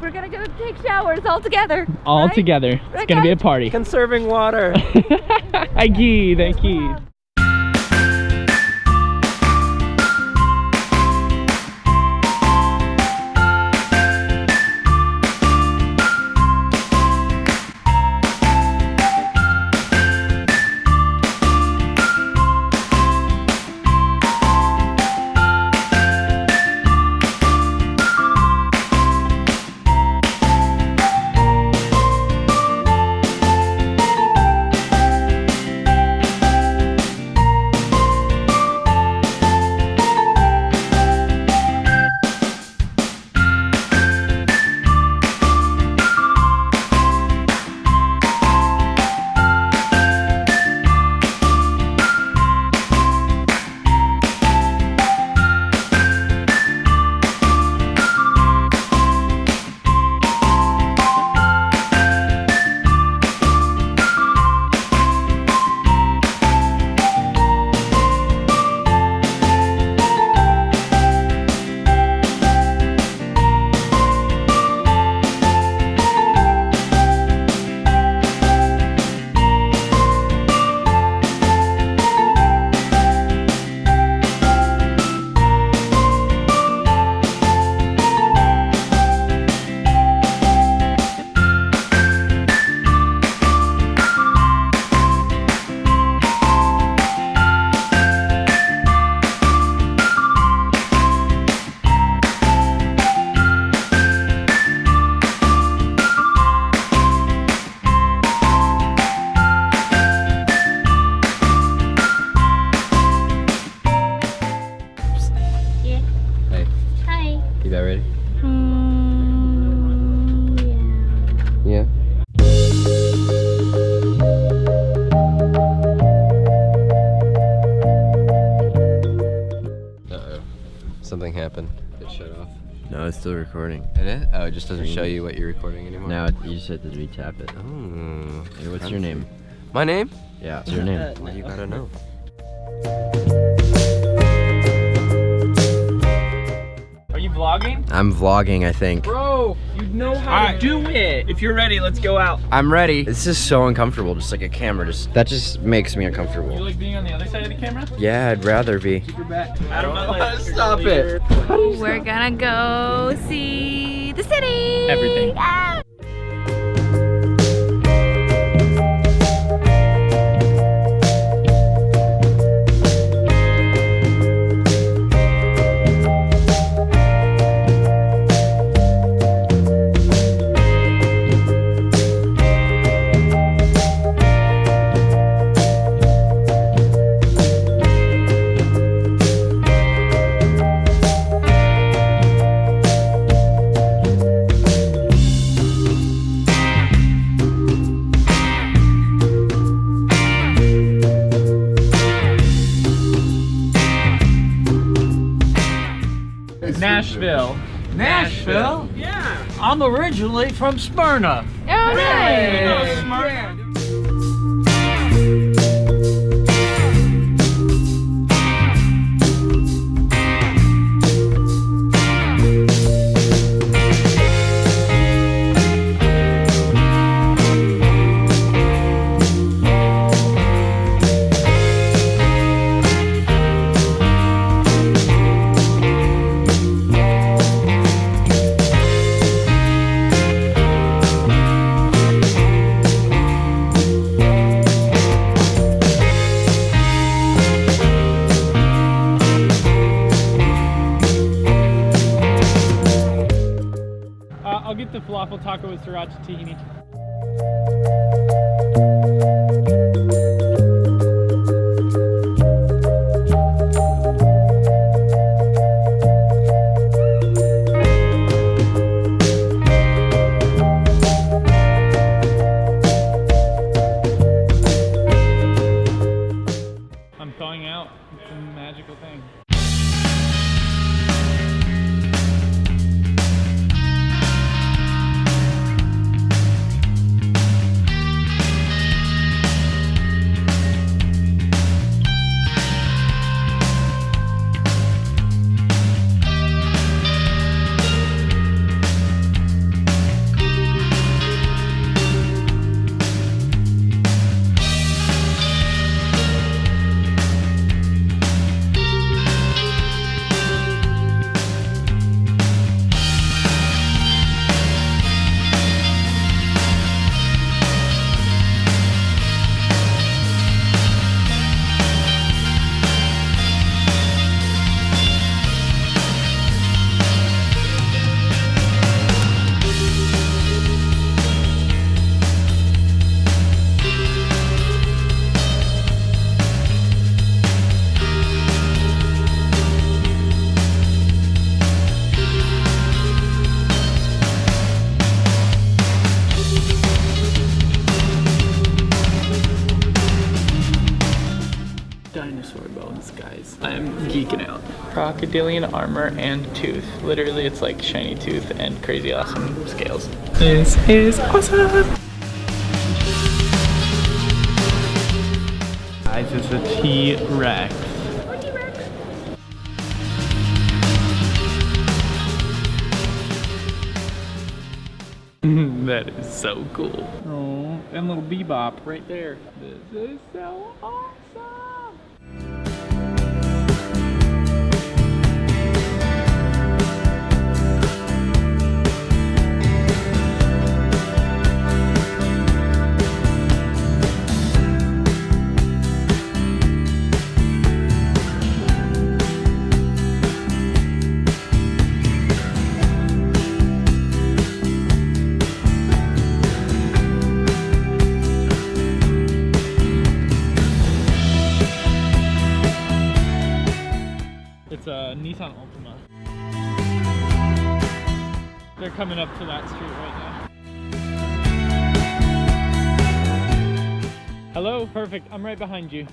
We're gonna go take showers all together. All right? together. It's Right, gonna be a party. Conserving water. Thank you, thank you. No, it's still recording. It is? Oh, it just doesn't show you what you're recording anymore? Now you just have to retap it. Oh. Hey, what's your name? My name? Yeah, what's your name? Well, you gotta know. Vlogging? I'm vlogging, I think. Bro, you know how to do it. If you're ready, let's go out. I'm ready. This is so uncomfortable, just like a camera. Just that just makes me uncomfortable. You like being on the other side of the camera? Yeah, I'd rather be. Keep your back. I don't know. Stop it. We're gonna go see the city. Everything. Ah! I'm originally from Smyrna. Oh, nice. I'll get falafel taco with sriracha tahini. Crocodilian armor and tooth. Literally, it's like shiny tooth and crazy awesome scales. This is awesome! Guys, it's a T-Rex. that is so cool. Oh, and little bebop right there. This is so awesome. Coming up to that street right now. Hello, perfect. I'm right behind you.